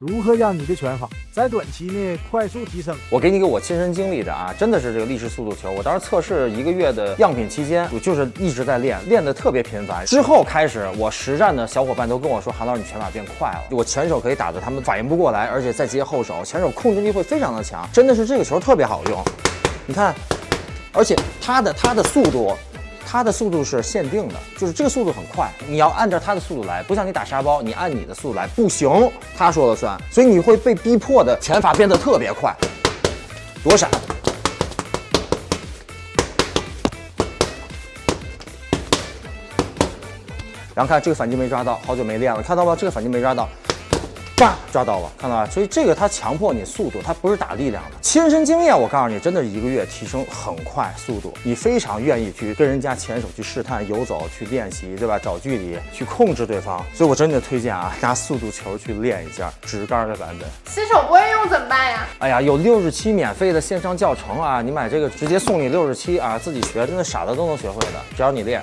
如何让你的拳法在短期内快速提升？我给你个我亲身经历的啊，真的是这个立式速度球。我当时测试一个月的样品期间，我就是一直在练，练得特别频繁。之后开始，我实战的小伙伴都跟我说，韩老师你拳法变快了，我前手可以打得他们反应不过来，而且再接后手，前手控制力会非常的强，真的是这个球特别好用。你看，而且它的它的速度。它的速度是限定的，就是这个速度很快，你要按照它的速度来，不像你打沙包，你按你的速度来不行，他说了算，所以你会被逼迫的拳法变得特别快，躲闪，然后看这个反击没抓到，好久没练了，看到吗？这个反击没抓到。叭抓到了，看到吧？所以这个它强迫你速度，它不是打力量的。亲身经验，我告诉你，真的是一个月提升很快速度。你非常愿意去跟人家前手去试探、游走、去练习，对吧？找距离去控制对方。所以我真的推荐啊，拿速度球去练一下直杆的版本。新手不会用怎么办呀？哎呀，有六十七免费的线上教程啊，你买这个直接送你六十七啊，自己学，真的傻的都能学会的，只要你练。